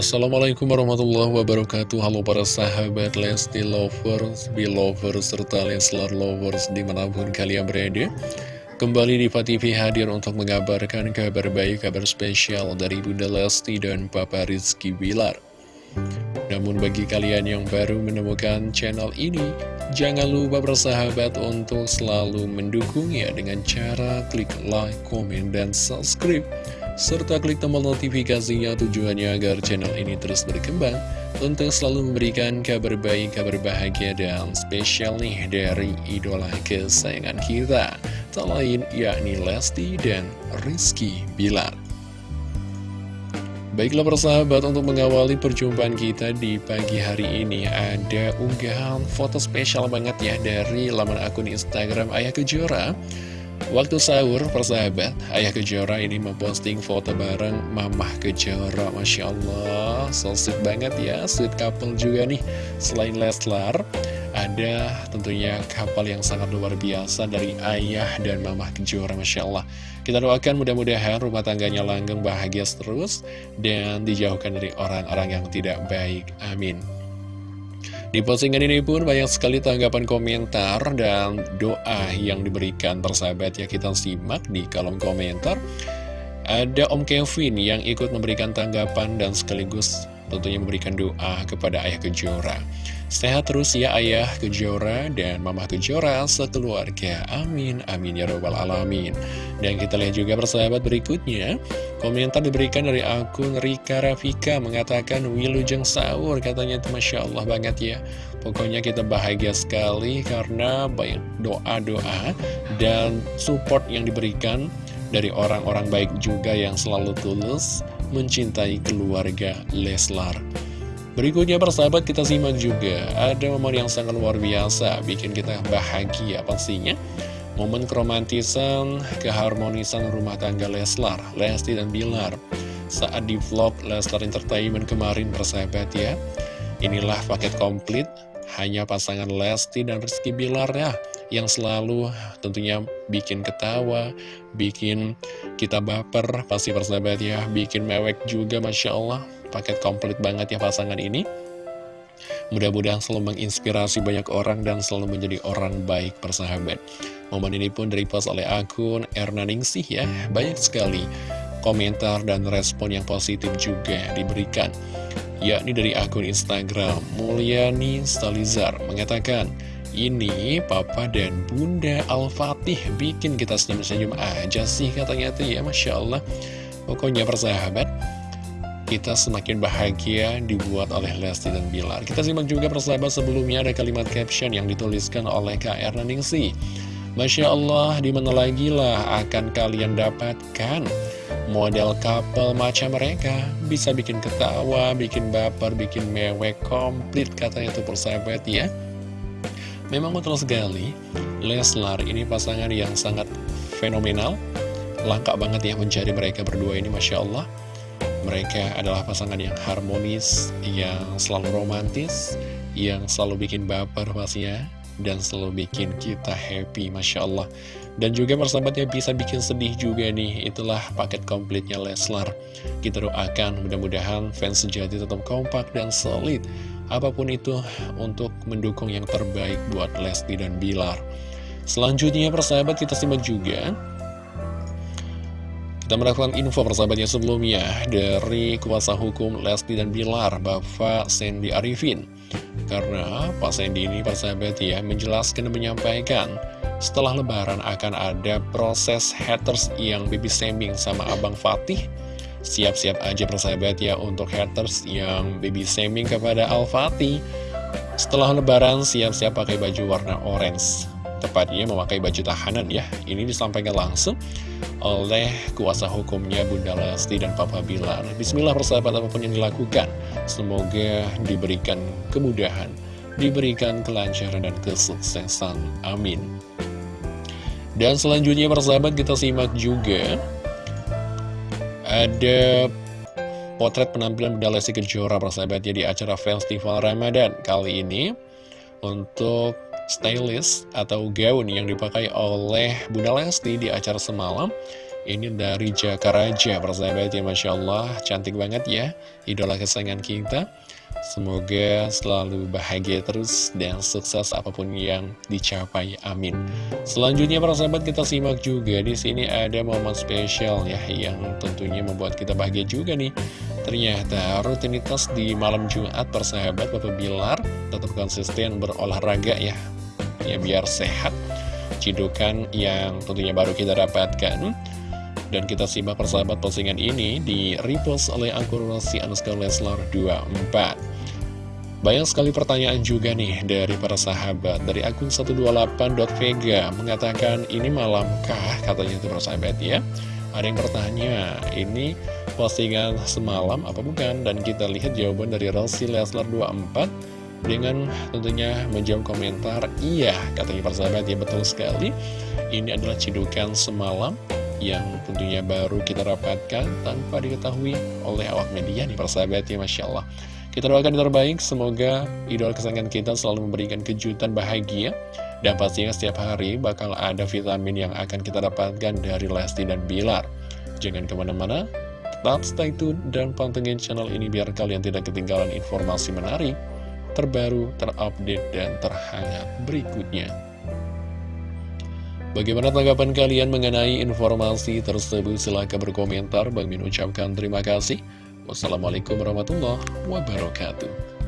Assalamualaikum warahmatullahi wabarakatuh. Halo para sahabat Lesti Lovers, Belovers, serta Leslar Lovers di mana pun kalian berada. Kembali di TV hadir untuk mengabarkan kabar baik, kabar spesial dari Bunda Lesti dan Papa Rizky Bilar. Namun bagi kalian yang baru menemukan channel ini, jangan lupa bersahabat untuk selalu mendukungnya dengan cara klik like, komen, dan subscribe. Serta klik tombol notifikasinya tujuannya agar channel ini terus berkembang untuk selalu memberikan kabar baik, kabar bahagia, dan spesial nih dari idola kesayangan kita. Tak lain yakni Lesti dan Rizky Bilar. Baiklah persahabat untuk mengawali perjumpaan kita di pagi hari ini Ada unggahan foto spesial banget ya dari laman akun Instagram Ayah Kejora Waktu sahur persahabat Ayah Kejora ini memposting foto bareng Mamah Kejora. Masya Allah So sweet banget ya Sweet couple juga nih. Selain Leslar ada tentunya kapal yang sangat luar biasa dari ayah dan mamah kejora Masya Allah. Kita doakan mudah-mudahan rumah tangganya langgeng bahagia terus Dan dijauhkan dari orang-orang yang tidak baik. Amin di postingan ini pun banyak sekali tanggapan komentar dan doa yang diberikan persahabat. Ya kita simak di kolom komentar. Ada Om Kevin yang ikut memberikan tanggapan dan sekaligus tentunya memberikan doa kepada Ayah Kejora Sehat terus ya ayah Kejora dan mama Kejora sekeluarga. Amin, amin ya robbal alamin. Dan kita lihat juga persahabat berikutnya. Komentar diberikan dari akun Rika Rafika mengatakan Wilujeng sahur katanya itu Masya Allah banget ya. Pokoknya kita bahagia sekali karena banyak doa-doa dan support yang diberikan dari orang-orang baik juga yang selalu tulus mencintai keluarga Leslar. Berikutnya persahabat kita simak juga. Ada momen yang sangat luar biasa Bikin kita bahagia pastinya. Momen keromantisan, keharmonisan rumah tangga Leslar, Lesti dan Bilar. Saat di vlog Leslar Entertainment kemarin persahabat ya. Inilah paket komplit Hanya pasangan Lesti dan Rizky Bilar ya Yang selalu tentunya bikin ketawa Bikin kita baper. Pasti persahabat ya Bikin mewek juga Masya Allah paket komplit banget ya pasangan ini Mudah-mudahan selalu menginspirasi banyak orang dan selalu menjadi orang baik persahabat. Momen ini pun direpost oleh akun Erna Ningsih ya. Banyak sekali komentar dan respon yang positif juga diberikan. Yakni dari akun Instagram Mulyani Stalizar mengatakan, ini Papa dan Bunda Al-Fatih bikin kita senyum-senyum aja sih katanya tuh ya Masya Allah. Pokoknya persahabat, kita semakin bahagia dibuat oleh Lesti dan Bilar. Kita simak juga persahabat sebelumnya ada kalimat caption yang dituliskan oleh KR Naningsi. Masya Allah, di mana lagi lah akan kalian dapatkan model couple macam mereka. Bisa bikin ketawa, bikin baper, bikin mewek, komplit katanya itu persahabat ya. Memang betul sekali, Leslar ini pasangan yang sangat fenomenal. Langka banget ya mencari mereka berdua ini Masya Allah. Mereka adalah pasangan yang harmonis, yang selalu romantis, yang selalu bikin baper pastinya, dan selalu bikin kita happy, Masya Allah. Dan juga persahabatnya bisa bikin sedih juga nih, itulah paket komplitnya Leslar. Kita doakan mudah-mudahan fans sejati tetap kompak dan solid, apa pun itu untuk mendukung yang terbaik buat Lesti dan Bilar. Selanjutnya persahabat kita simak juga kita mendapatkan info persahabatnya sebelumnya dari kuasa hukum Lesti dan Bilar, Bapak Sandy Arifin. Karena Pak Sandy ini persahabat ya menjelaskan dan menyampaikan setelah lebaran akan ada proses haters yang baby shaming sama Abang Fatih. Siap-siap aja persahabat ya untuk haters yang baby shaming kepada Al-Fatih. Setelah lebaran siap-siap pakai baju warna orange tepatnya memakai baju tahanan ya. Ini disampaikan langsung oleh kuasa hukumnya Bunda Lesti dan Papa Bilar. Bismillah persahabat apa pun yang dilakukan, semoga diberikan kemudahan, diberikan kelancaran dan kesuksesan. Amin. Dan selanjutnya persahabat kita simak juga ada potret penampilan Bunda Lesti Kejora persahabatnya di acara Festival Ramadan kali ini untuk stylist atau gaun yang dipakai oleh Bunda Lesti di acara semalam Ini dari Jakaraja, persahabat ya Masya Allah, cantik banget ya, idola kesayangan kita. Semoga selalu bahagia terus dan sukses apa pun yang dicapai. Amin. Selanjutnya para sahabat kita simak juga di sini ada momen spesial ya yang tentunya membuat kita bahagia juga nih. Ternyata rutinitas di malam Jumat persahabat Bapak Bilar tetap konsisten berolahraga ya. Ya biar sehat. Cidukan yang tentunya baru kita dapatkan. Dan kita simak persahabat postingan ini di repost oleh akun Rossi Anuskar Leslar 24 Banyak sekali pertanyaan juga nih dari para sahabat. Dari akun 128.vega mengatakan ini malamkah? katanya itu persahabat ya. Ada yang bertanya ini postingan semalam apa bukan? Dan kita lihat jawaban dari Rossi Leslar 24 dengan tentunya menjawab komentar Iya katanya persahabat ya betul sekali. Ini adalah cidukan semalam yang tentunya baru kita dapatkan tanpa diketahui oleh awak media nih persahabat ya Masya Allah. Kita doakan yang terbaik. Semoga idola kesayangan kita selalu memberikan kejutan bahagia. Dan pastinya setiap hari bakal ada vitamin yang akan kita dapatkan dari Lesti dan Bilar. Jangan ke mana-mana tetap stay tune dan pantengin channel ini biar kalian tidak ketinggalan informasi menarik terbaru, terupdate, dan terhangat berikutnya. Bagaimana tanggapan kalian mengenai informasi tersebut? Silahkan berkomentar. Bang Min ucapkan terima kasih. Wassalamualaikum warahmatullahi wabarakatuh.